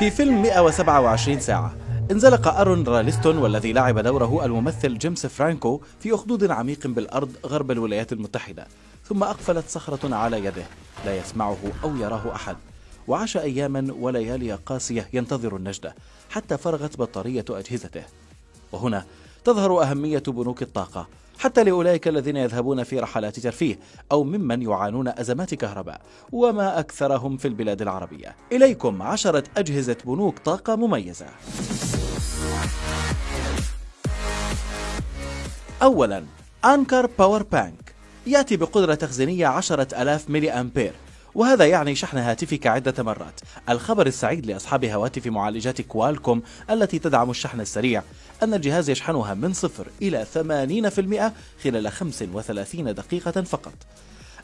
في فيلم 127 ساعة. انزلق أرون راليستون والذي لعب دوره الممثل جيمس فرانكو في أخدود عميق بالأرض غرب الولايات المتحدة. ثم أقفلت صخرة على يده. لا يسمعه أو يراه أحد. وعاش أياما وليالي قاسية ينتظر النجدة حتى فرغت بطارية أجهزته. وهنا تظهر أهمية بنوك الطاقة حتى لأولئك الذين يذهبون في رحلات ترفيه أو ممن يعانون أزمات كهرباء وما أكثرهم في البلاد العربية. إليكم عشرة أجهزة بنوك طاقة مميزة. أولا Anker power bank يأتي بقدرة تخزينية 10000 ملي أمبير. وهذا يعني شحن هاتفك عدة مرات. الخبر السعيد لأصحاب هواتف معالجات Qualcomm التي تدعم الشحن السريع. أن الجهاز يشحنها من صفر إلى 80% خلال 35 دقيقة فقط.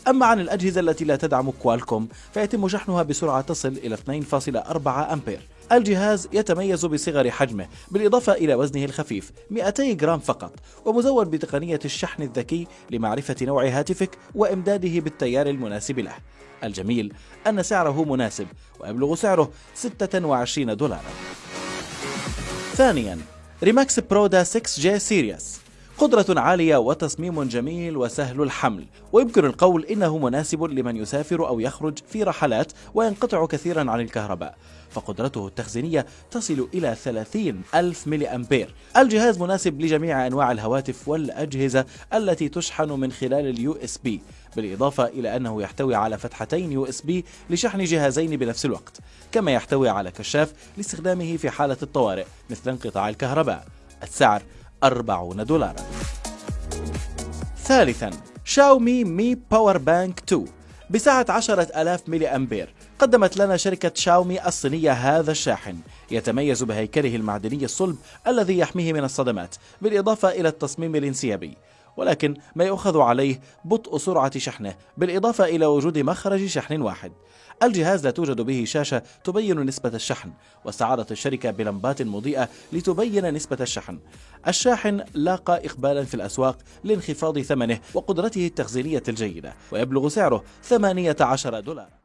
أما عن الأجهزة التي لا تدعم Qualcomm فيتم شحنها بسرعة تصل إلى 2.4 أمبير. الجهاز يتميز بصغر حجمه بالإضافة إلى وزنه الخفيف 200 جرام فقط ومزود بتقنية الشحن الذكي لمعرفة نوع هاتفك وإمداده بالتيار المناسب له. الجميل أن سعره مناسب ويبلغ سعره 26 دولارا. ثانيا Remax Proda 6J series. قدرة عالية وتصميم جميل وسهل الحمل. ويمكن القول إنه مناسب لمن يسافر أو يخرج في رحلات وينقطع كثيرا عن الكهرباء. فقدرته التخزينية تصل إلى 30 ألف ملي أمبير. الجهاز مناسب لجميع أنواع الهواتف والأجهزة التي تشحن من خلال ال USB. بالإضافة إلى أنه يحتوي على فتحتين USB لشحن جهازين بنفس الوقت كما يحتوي على كشاف لاستخدامه في حالة الطوارئ مثل انقطاع الكهرباء. السعر 40 دولارا. ثالثا Xiaomi Mi power bank 2 بسعة 10000 ملي أمبير قدمت لنا شركة شاومي الصينية هذا الشاحن يتميز بهيكله المعدني الصلب الذي يحميه من الصدمات بالإضافة إلى التصميم الانسيابي. ولكن ما يؤخذ عليه بطء سرعة شحنه بالإضافة إلى وجود مخرج شحن واحد. الجهاز لا توجد به شاشة تبين نسبة الشحن واستعارت الشركة بلمبات مضيئة لتبين نسبة الشحن. الشاحن لاقى إقبالا في الأسواق لانخفاض ثمنه وقدرته التخزينية الجيدة ويبلغ سعره 18 دولار.